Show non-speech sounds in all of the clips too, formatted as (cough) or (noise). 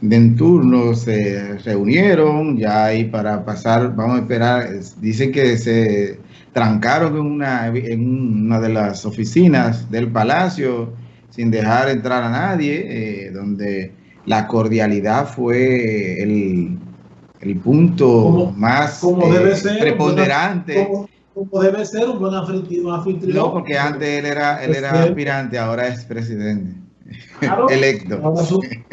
de turno se reunieron ya ahí para pasar, vamos a esperar, dicen que se trancaron en una, en una de las oficinas del palacio sin dejar entrar a nadie, eh, donde la cordialidad fue el, el punto más eh, preponderante. Como, debe ser un buen anfitrión. No, porque antes él era, él era aspirante, ahora es presidente. Electo.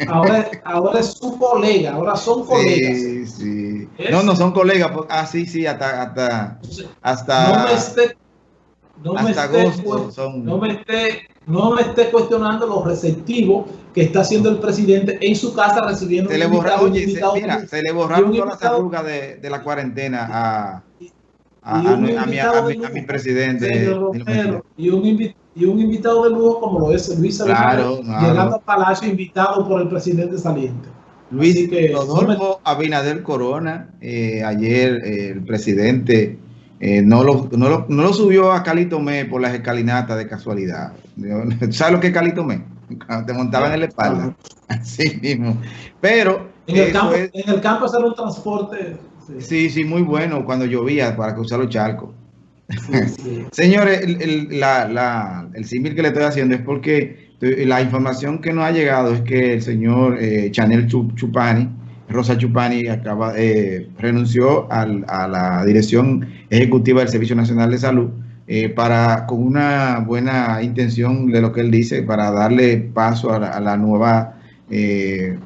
Ahora, ahora, es su colega, ahora son colegas. Sí, sí. No, no son colegas. Ah, sí, sí, hasta, hasta, hasta, no me esté, no me esté, no me esté, no me esté cuestionando los receptivos que está haciendo el presidente en su casa recibiendo se le borraron, mira, se le borraron todas las arrugas de, de, la cuarentena a, a, a, mi, a, mi, a mi presidente. y un invitado y un invitado de lujo como lo es Luis Abinader, llegando al Palacio invitado por el presidente saliente. Luis Rodolfo Abinader Corona, eh, ayer eh, el presidente eh, no, lo, no, lo, no, lo, subió a Calitomé por las escalinatas de casualidad. (laughs) ¿Sabes lo que es Calitomé? Cuando te montaban en la espalda. (laughs) Así mismo. Pero... En el, campo, en el campo hacer un transporte... Sí. sí, sí, muy bueno cuando llovía para cruzar los charcos. Señores, el, la, el símil que le estoy haciendo es porque la información que nos ha llegado es que el señor eh, Chanel Chupani, Rosa Chupani, acaba, eh, renunció a la dirección ejecutiva del Servicio Nacional de Salud eh, para, con una buena intención de lo que él dice, para darle paso a la, a la nueva eh,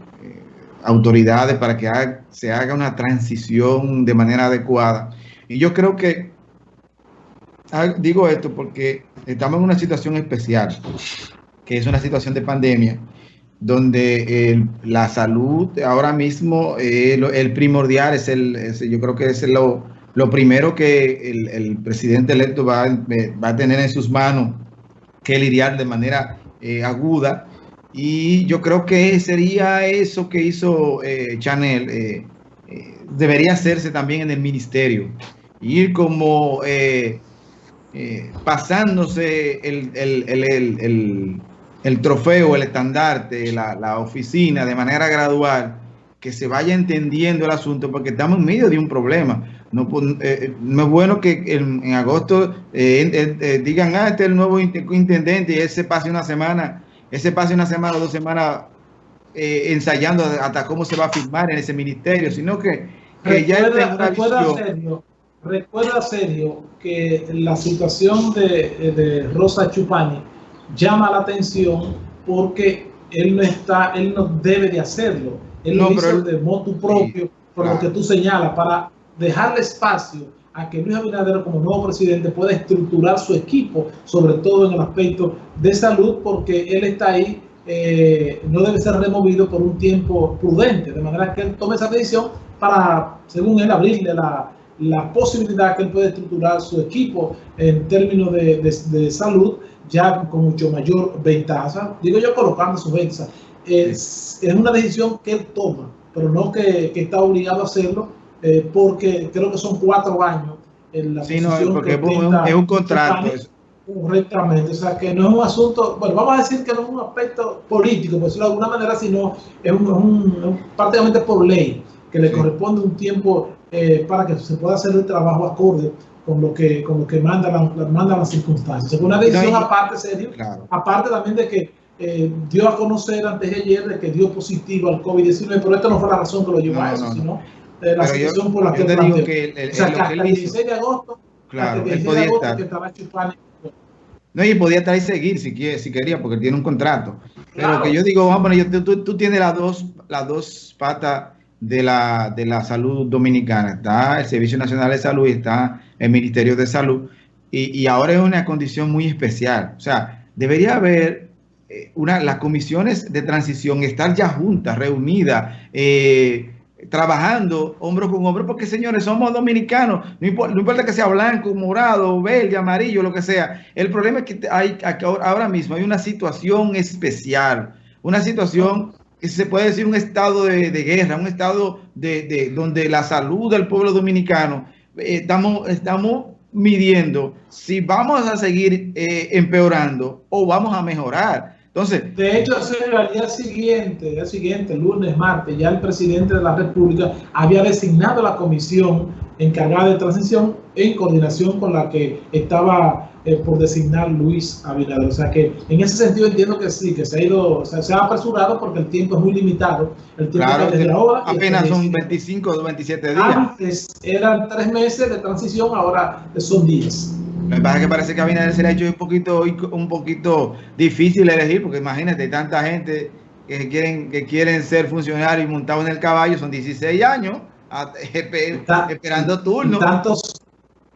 autoridades para que se haga una transición de manera adecuada. Y yo creo que digo esto porque estamos en una situación especial, que es una situación de pandemia, donde la salud ahora mismo, eh, el primordial es el, yo creo que es lo, lo primero que el, presidente electo va, va, a tener en sus manos que lidiar de manera eh, aguda. Y yo creo que sería eso que hizo eh, Chanel, debería hacerse también en el ministerio. Ir como eh, pasándose el, el, trofeo, el estandarte, la, oficina de manera gradual, que se vaya entendiendo el asunto, porque estamos en medio de un problema. No, eh, eh, no es bueno que en, agosto digan, ah, este es el nuevo intendente y ese pase una semana, ese pase una semana o dos semanas ensayando hasta cómo se va a firmar en ese ministerio, sino que, que ya una visión. Recuerda, Sergio, que la situación de, Rosa Chupani llama la atención porque él no está, él no debe de hacerlo. Él lo hizo de motu propio, por lo que tú señalas, para dejarle espacio a que Luis Abinader como nuevo presidente pueda estructurar su equipo, sobre todo en el aspecto de salud, porque él está ahí, eh, no debe ser removido por un tiempo prudente, de manera que él tome esa decisión para, según él, abrirle la, la posibilidad que él puede estructurar su equipo en términos de, salud ya con mucho mayor ventaja. Digo yo colocando su ventaja. Es, es, una decisión que él toma, pero no que, está obligado a hacerlo, eh, porque creo que son cuatro años en la sí, no, porque es un, contrato. Correctamente, o sea que no es un asunto, bueno, vamos a decir que no es un aspecto político, por decirlo de alguna manera, sino es un, prácticamente por ley, que le corresponde un tiempo eh, para que se pueda hacer el trabajo acorde con lo que, con lo que manda, la, manda las circunstancias. Es una decisión aparte, serio, aparte también de que eh, dio a conocer antes de ayer de que dio positivo al COVID-19, pero esto no fue la razón que lo llevó a eso, sino eh, la situación por la que, digo que el, o sea, que hasta el 16 de agosto, claro, el 16 de agosto que estaba no, y podía estar ahí seguir si, quiere, si quería, porque tiene un contrato. Pero que yo digo, vamos, yo, tú, tú, tienes las dos, las dos patas de la, de la salud dominicana. Está el Servicio Nacional de Salud y está el Ministerio de Salud. Y, ahora es una condición muy especial. O sea, debería haber eh, una, las comisiones de transición, estar ya juntas, reunidas, eh, trabajando hombro con hombro, porque señores, somos dominicanos, no importa, que sea blanco, morado, verde, amarillo, lo que sea. El problema es que hay ahora mismo hay una situación especial, una situación se puede decir un estado de, guerra, un estado de, donde la salud del pueblo dominicano, eh, estamos, estamos midiendo si vamos a seguir eh, empeorando o vamos a mejorar. Entonces, de hecho, al día siguiente, el día siguiente, lunes, martes, ya el presidente de la República había designado la comisión encargada de transición en coordinación con la que estaba eh, por designar Luis Abinader. O sea que en ese sentido entiendo que sí, que se ha ido, se ha apresurado porque el tiempo es muy limitado. El tiempo claro, desde ahora. Apenas son 25 o 27 días. Antes eran tres meses de transición, ahora son 10. Me parece que parece que Abinader se le ha hecho un poquito, un poquito difícil elegir, porque imagínate, tanta gente que quieren, que quieren ser funcionarios y montados en el caballo, son 16 años (laughs) esperando turno. Tantos,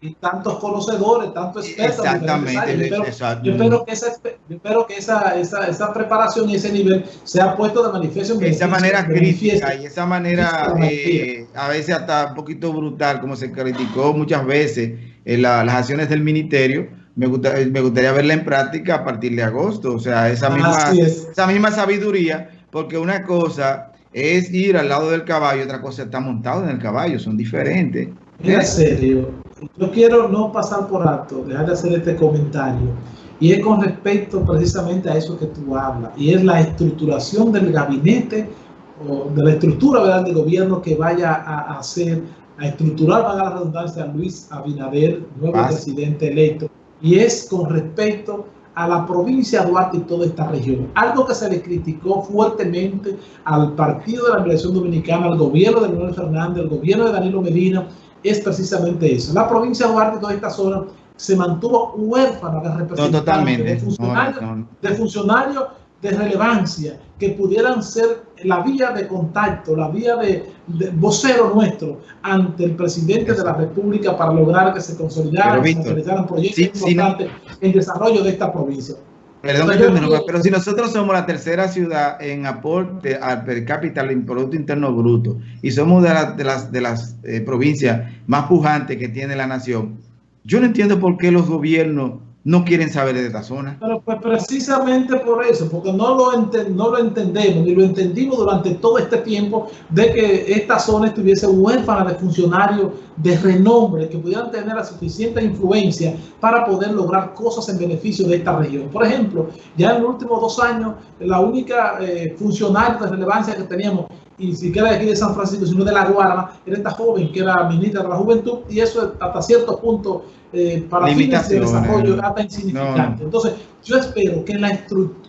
y tantos conocedores, tantos expertos. Exactamente. Yo espero, yo espero, que, esa, yo espero que esa, esa, esa, preparación y ese nivel sea puesto de manifiesto. De esa manera crítica y esa manera eh, a veces hasta un poquito brutal, como se criticó muchas veces en las acciones del ministerio, me, gusta, me gustaría verla en práctica a partir de agosto, o sea, esa misma, esa misma sabiduría, porque una cosa es ir al lado del caballo, otra cosa está montado en el caballo, son diferentes. En serio, yo quiero no pasar por alto, dejar de hacer este comentario, y es con respecto precisamente a eso que tú hablas, y es la estructuración del gabinete, o de la estructura ¿verdad? del gobierno que vaya a hacer a estructurar, para la redundancia, a Luis Abinader, nuevo presidente electo, y es con respecto a la provincia de Duarte y toda esta región. Algo que se le criticó fuertemente al Partido de la Liberación Dominicana, al gobierno de Manuel Fernández, al gobierno de Danilo Medina, es precisamente eso. La provincia de Duarte toda esta zona se mantuvo huérfana de representantes, de funcionarios, de funcionarios de relevancia que pudieran ser la vía de contacto, la vía de, vocero nuestro ante el presidente de la República para lograr que se consolidaran, proyectos importantes en desarrollo de esta provincia. Perdón, pero si nosotros somos la tercera ciudad en aporte al per cápita en Producto Interno Bruto y somos de, de las, de las eh, provincias más pujantes que tiene la nación, yo no entiendo por qué los gobiernos no quieren saber de esta zona. Pero pues precisamente por eso, porque no lo, no lo entendemos, ni lo entendimos durante todo este tiempo de que esta zona estuviese huérfana de funcionarios de renombre que pudieran tener la suficiente influencia para poder lograr cosas en beneficio de esta región. Por ejemplo, ya en los últimos dos años, la única eh, de relevancia que teníamos y ni siquiera de aquí de San Francisco, sino de La Guarama, era esta joven que era ministra de la Juventud y eso hasta cierto punto eh, para fines de desarrollo era insignificante. Entonces, yo espero que la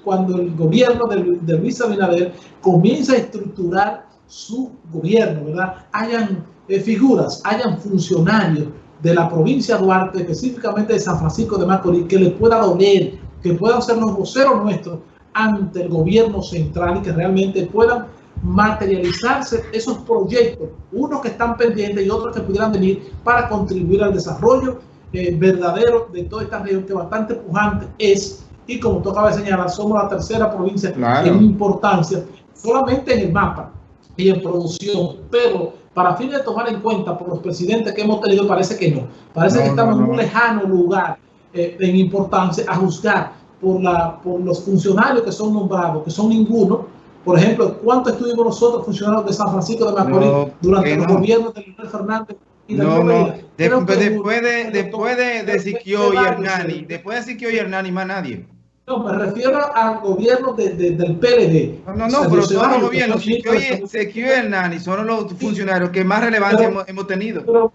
cuando el gobierno de, de Luis Abinader comience a estructurar su gobierno, ¿verdad? Hayan eh, figuras, hayan funcionarios de la provincia de Duarte, específicamente de San Francisco de Macorís, que le pueda doler, que puedan ser los voceros nuestros ante el gobierno central y que realmente puedan materializarse esos proyectos, unos que están pendientes y otros que pudieran venir para contribuir al desarrollo eh, verdadero de toda esta región que bastante pujante es, y como tú acabas de señalar, somos la tercera provincia en importancia, solamente en el mapa y en producción, pero para fin de tomar en cuenta por los presidentes que hemos tenido, parece que no. Parece que estamos en un lejano lugar eh, en importancia a juzgar por, la, por los funcionarios que son nombrados, que son ninguno, por ejemplo, ¿cuánto estuvimos nosotros funcionarios de San Francisco de Macorís durante los gobiernos de Leonel Fernández? Y no, no. después, de, después de, de Siquio y Hernani, después de Siquio y Hernani, más nadie. No, me refiero al gobierno de, del PLD. No, no, no pero todos los gobiernos, Siquio y Hernani son los funcionarios que más relevancia hemos, hemos, tenido. Pero,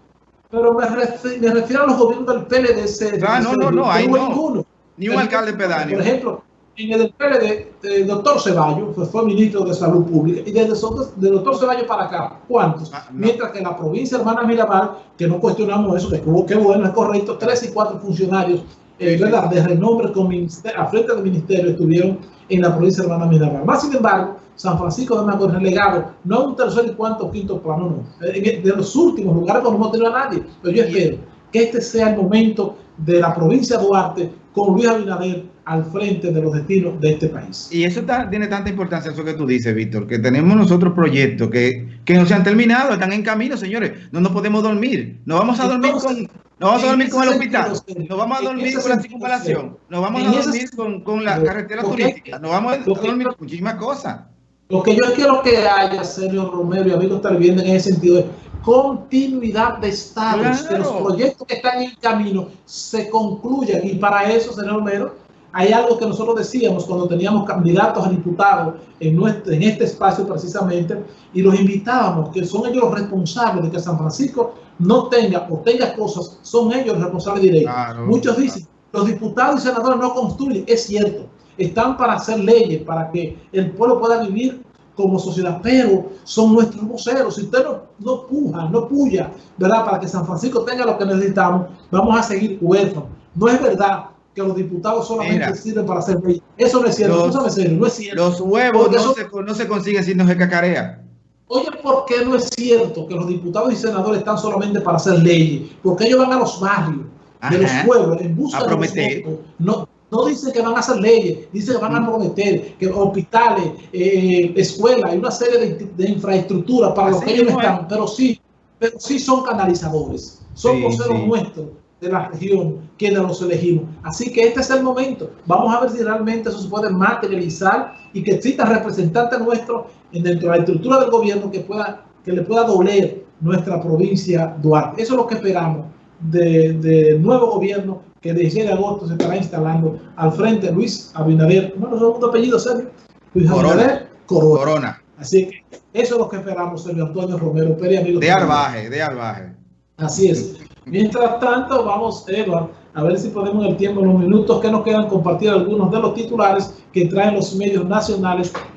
pero me, refiero, me, refiero, a los gobiernos del PLD. ah, no, no, no, ahí no. Ni un alcalde pedáneo. Por ejemplo, en el PLD, el doctor Ceballos fue, fue, ministro de Salud Pública, y desde el doctor Ceballos para acá, ¿cuántos? Ah, Mientras que la provincia hermana Miramar, que no cuestionamos eso, que qué bueno, es correcto, tres y cuatro funcionarios eh, ¿verdad? de renombre con a frente del ministerio estuvieron en la provincia hermana Miramar. Más sin embargo, San Francisco de Macorís relegado, no un tercer y cuarto quinto plano, no. De los últimos lugares donde no hemos tenido a nadie. Pero yo espero que este sea el momento de la provincia de Duarte con Luis Abinader al frente de los destinos de este país. Y eso tiene tanta importancia, eso que tú dices, Víctor, que tenemos nosotros proyectos que, que no se han terminado, están en camino, señores. No nos podemos dormir. No vamos a dormir con, no vamos a dormir con el hospital, nos vamos a dormir con la circunvalación, nos vamos a dormir con, con la carretera turística, nos vamos a dormir con muchísimas cosas. Lo que yo quiero que haya, Sergio Romero y amigos viendo en ese sentido es continuidad de estados, que los proyectos que están en camino se concluyan y para eso, señor Romero, hay algo que nosotros decíamos cuando teníamos candidatos a diputados en, nuestro, en este espacio precisamente, y los invitábamos, que son ellos los responsables de que San Francisco no tenga o tenga cosas, son ellos los responsables directos. Muchos dicen, los diputados y senadores no construyen, es cierto, están para hacer leyes, para que el pueblo pueda vivir como sociedad, pero son nuestros voceros. Si usted no, no puja, no puya, ¿verdad? Para que San Francisco tenga lo que necesitamos, vamos a seguir huérfanos. No es verdad que los diputados solamente sirven para hacer leyes. Eso no es cierto, los, no es cierto. Los huevos no, se, no se consiguen si no se cacarea. Oye, ¿por qué no es cierto que los diputados y senadores están solamente para hacer leyes? Porque ellos van a los barrios de los pueblos en busca de los No, no dicen que van a hacer leyes, dicen que van a mm. prometer que hospitales, eh, escuelas y una serie de, de infraestructuras para los que ellos no están, pero sí, pero sí son canalizadores, son voceros nuestros de la región quienes los elegimos. Así que este es el momento. Vamos a ver si realmente eso se puede materializar y que exista representante nuestro dentro de la estructura del gobierno que pueda que le pueda doler nuestra provincia Duarte. Eso es lo que esperamos del de nuevo gobierno que el 16 de agosto se estará instalando al frente Luis Abinader, bueno, segundo apellido, Sergio, Luis Abinader Corona. Así que eso es lo que esperamos, Sergio Antonio Romero Pérez, amigo. De Arbaje, de Arbaje. Así es. Mientras tanto, vamos, Eduard, a ver si podemos el tiempo, en los minutos que nos quedan, compartir algunos de los titulares que traen los medios nacionales